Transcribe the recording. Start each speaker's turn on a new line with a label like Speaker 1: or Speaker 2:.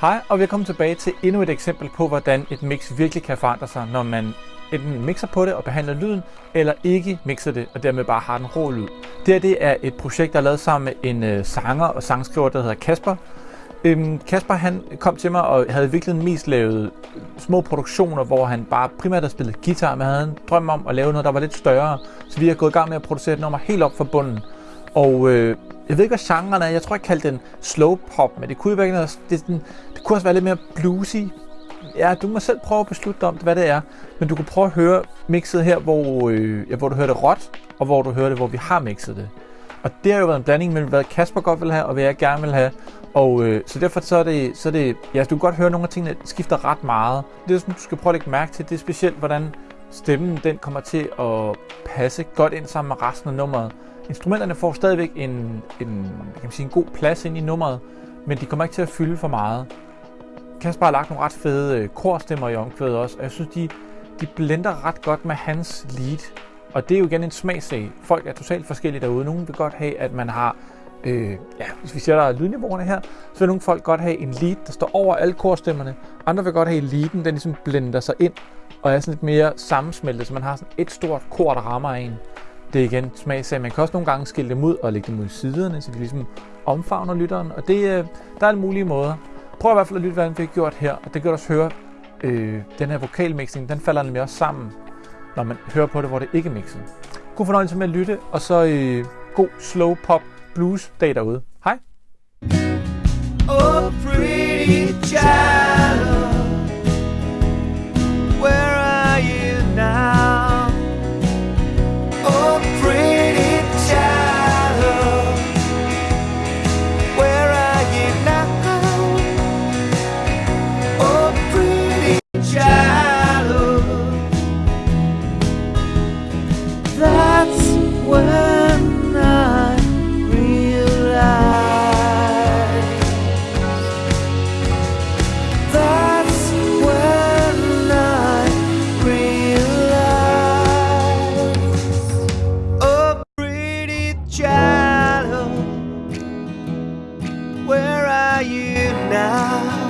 Speaker 1: Hej og velkommen tilbage til endnu et eksempel på, hvordan et mix virkelig kan forandre sig, når man enten mixer på det og behandler lyden, eller ikke mixer det og dermed bare har den rå lyd. Det her det er et projekt, der er lavet sammen med en øh, sanger og sangskriver, der hedder Kasper. Øhm, Kasper han kom til mig og havde virkelig mest lavet små produktioner, hvor han bare primært havde spillet guitar, men havde en drøm om at lave noget, der var lidt større. Så vi har gået i gang med at producere et nummer helt op fra bunden. Og øh, jeg ved ikke, hvad genren er. Jeg tror, jeg kaldte den slow pop, men det kunne jo være noget, det, den, kunne også være lidt mere bluesy. Ja, du må selv prøve at beslutte om, hvad det er. Men du kan prøve at høre mixet her, hvor, øh, ja, hvor du hører det råt, og hvor du hører det, hvor vi har mixet det. Og det har jo været en blanding mellem, hvad Kasper godt vil have, og hvad jeg gerne vil have. Og øh, så derfor så er, det, så er det, ja, du kan godt høre, at nogle af tingene skifter ret meget. Det, som du skal prøve at lægge mærke til, det er specielt, hvordan stemmen den kommer til at passe godt ind sammen med resten af nummeret. Instrumenterne får stadigvæk en, en, kan man sige, en god plads ind i nummeret, men de kommer ikke til at fylde for meget. Kasper har lagt nogle ret fede øh, korstemmer i omkvædet også, og jeg synes, de, de blender ret godt med hans lead. Og det er jo igen en smagssag. Folk er totalt forskellige derude. Nogle vil godt have, at man har, øh, ja, hvis vi ser der er lydniveauerne her, så vil nogle folk godt have en lead, der står over alle korstemmerne. Andre vil godt have leaden, den ligesom blender sig ind og er sådan lidt mere sammensmeltet, så man har sådan et stort kor, der rammer en. Det er igen smagsag. Man kan også nogle gange skille dem ud og lægge dem ud i siderne, så de ligesom omfavner lytteren. Og det, øh, der er alle mulige måder. Prøv i hvert fald at lytte, hvad han fik gjort her. Og det kan du også høre, øh, den her vokalmixing, den falder nemlig også sammen, når man hører på det, hvor det ikke er mixet. God fornøjelse med at lytte, og så øh, god slow pop blues dag derude. Hej! Oh,
Speaker 2: where are you now?